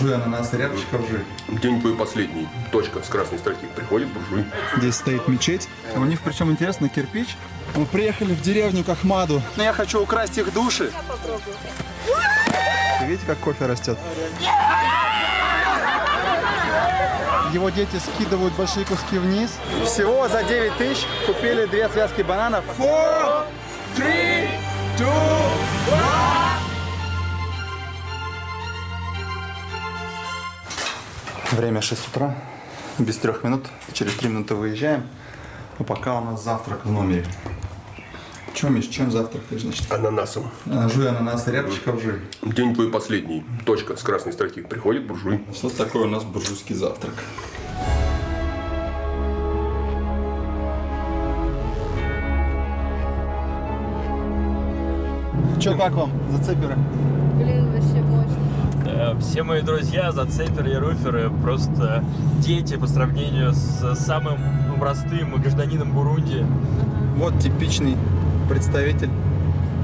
Жуй ананас и рябчиков жуй. День твой последний. Точка с красной строки. Приходит буржуй. Здесь стоит мечеть. У них причем интересно кирпич. Мы приехали в деревню к Ахмаду. Но я хочу украсть их души. Видите, как кофе растет? Его дети скидывают большие куски вниз. Всего за 9 тысяч купили две связки бананов. Four, three, two, Время 6 утра, без трех минут, через три минуты выезжаем. А пока у нас завтрак в номере. Чем, Миш, чем завтракаешь, значит? Ананасом. А, Жуй ананас и рябчиков жуй. День твой последний. Точка с красной строки. Приходит буржуй. Что такое у нас буржуйский завтрак? Че, как вам, зацеперы? Все мои друзья, зацеперы и руферы, просто дети по сравнению с самым простым гражданином Бурунди. Вот типичный представитель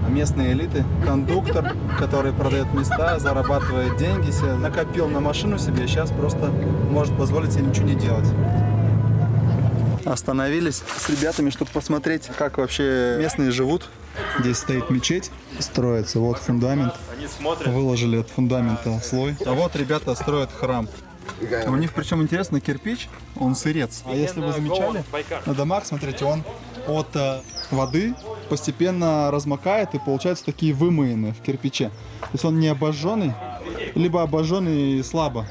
местной элиты, кондуктор, который продает места, зарабатывает деньги, себе накопил на машину себе, сейчас просто может позволить себе ничего не делать. Остановились с ребятами, чтобы посмотреть, как вообще местные живут. Здесь стоит мечеть, строится, вот фундамент. Выложили от фундамента слой. А вот ребята строят храм. У них причем интересно кирпич, он сырец. А если вы замечали, на домах, смотрите, он от э, воды постепенно размокает и получаются такие вымоенные в кирпиче. То есть он не обожженный, либо обожженный слабо.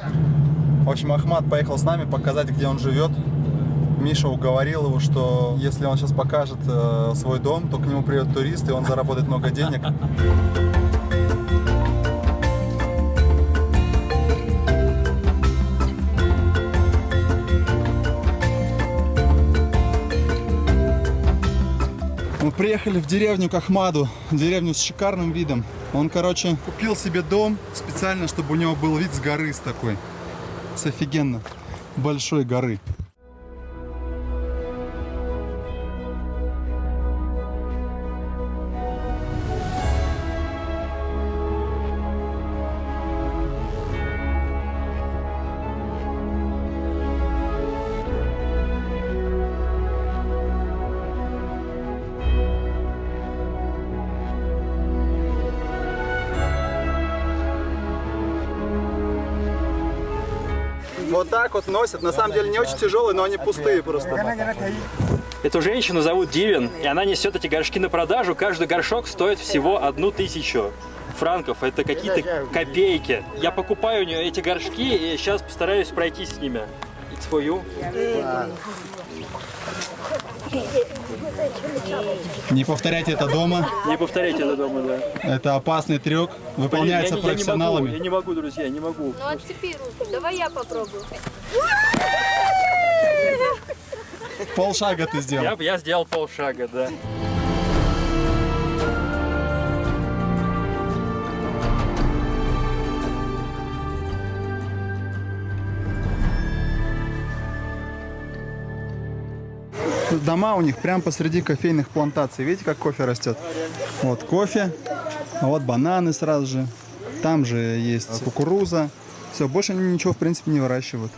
В общем, Ахмат поехал с нами показать, где он живет. Миша уговорил его, что если он сейчас покажет э, свой дом, то к нему придет турист, и он заработает много денег. Мы приехали в деревню к Ахмаду, деревню с шикарным видом. Он, короче, купил себе дом специально, чтобы у него был вид с горы с такой. С офигенно большой горы. Вот так вот носят. На самом деле не очень тяжелые, но они пустые просто. Эту женщину зовут Дивин, и она несет эти горшки на продажу. Каждый горшок стоит всего одну тысячу франков. Это какие-то копейки. Я покупаю у нее эти горшки и сейчас постараюсь пройти с ними. It's for you. Не повторяйте это дома. Не повторяйте это дома, да. Это опасный трюк. Выполняется я, не- я не могу, я профессионалами. не могу, друзья, не могу. Ну отцепи руку. Давай я попробую. Полшага ты сделал. Я, я сделал полшага, да. Дома у них прямо посреди кофейных плантаций. Видите, как кофе растет? Вот кофе, а вот бананы сразу же. Там же есть кукуруза. Все, больше они ничего, в принципе, не выращивают.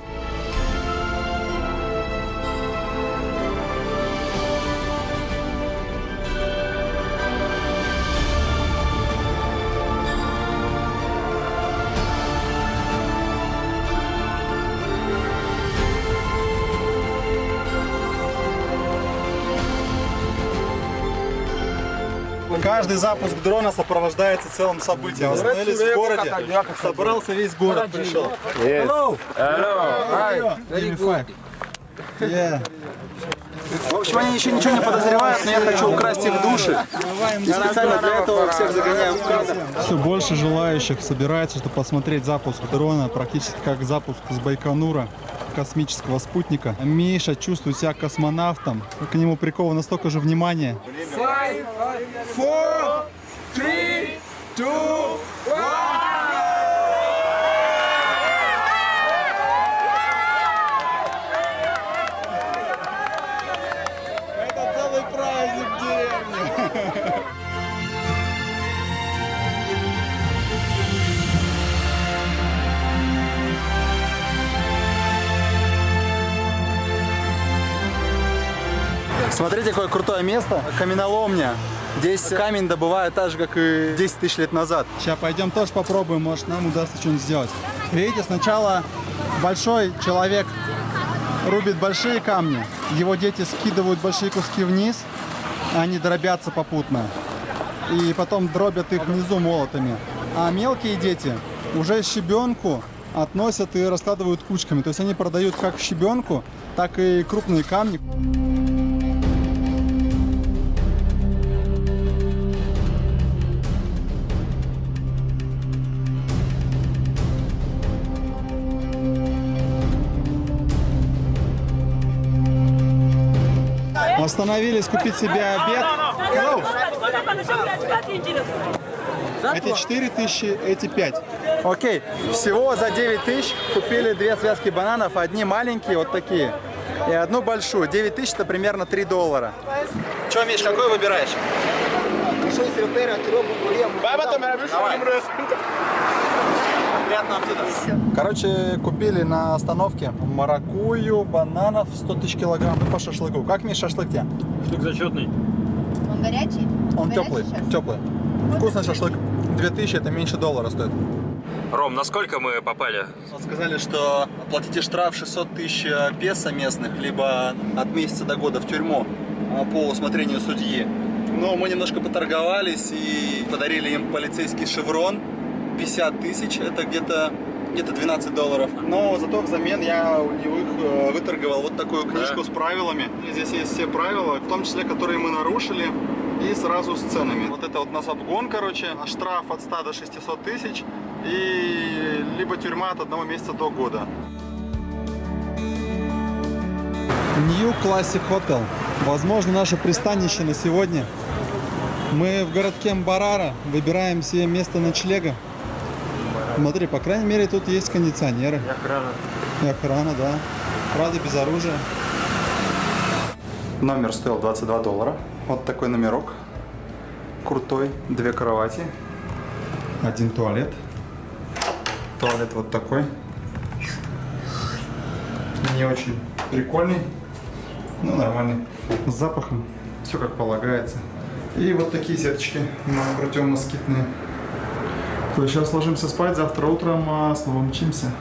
Каждый запуск дрона сопровождается целым событием. Остановились в городе, собрался весь город, пришел. Hello! Hello! Yeah. В общем, они еще ничего не подозревают, но я хочу украсть их души. И специально для этого всех загоняю в кадр. Все больше желающих собирается, чтобы посмотреть запуск дрона, практически как запуск с Байконура космического спутника. Миша чувствует себя космонавтом. К нему приковано столько же внимания. Это Смотрите, какое крутое место. Каменоломня. Здесь камень добывают так же, как и 10 тысяч лет назад. Сейчас пойдем тоже попробуем, может нам удастся что-нибудь сделать. Видите, сначала большой человек рубит большие камни, его дети скидывают большие куски вниз, они дробятся попутно. И потом дробят их внизу молотами. А мелкие дети уже щебенку относят и раскладывают кучками. То есть они продают как щебенку, так и крупные камни. Остановились купить себе обед. Hello. Эти 4 тысячи, эти 5. Окей, всего за 9 тысяч купили две связки бананов, одни маленькие, вот такие, и одну большую. 9 тысяч это примерно 3 доллара. Че, Миш, какой выбираешь? Приятного аппетита. Короче, купили на остановке маракую, бананов 100 тысяч килограмм и по шашлыку. Как, Миш, шашлык тебе? Штук зачетный. Он горячий? Он Горячий теплый, сейчас? теплый. Вкусный шашлык. 2000 это меньше доллара стоит. Ром, насколько мы попали? Сказали, что платите штраф 600 тысяч песо местных, либо от месяца до года в тюрьму а, по усмотрению судьи. Но мы немножко поторговались и подарили им полицейский шеврон. 50 тысяч, это где-то где-то 12 долларов. Но зато взамен я у них э, выторговал вот такую книжку с правилами. Здесь есть все правила, в том числе, которые мы нарушили, и сразу с ценами. Вот это вот у нас обгон, короче, штраф от 100 до 600 тысяч и либо тюрьма от одного месяца до года. New Classic Hotel. Возможно, наше пристанище на сегодня. Мы в городке Мбарара выбираем себе место ночлега. Смотри, по крайней мере, тут есть кондиционеры. И охрана. И охрана, да. Правда, без оружия. Номер стоил 22 доллара. Вот такой номерок. Крутой. Две кровати. Один туалет. Туалет вот такой. Не очень прикольный. Ну, нормальный. С запахом. Все как полагается. И вот такие сеточки противомоскитные. То сейчас ложимся спать, завтра утром а, снова мчимся.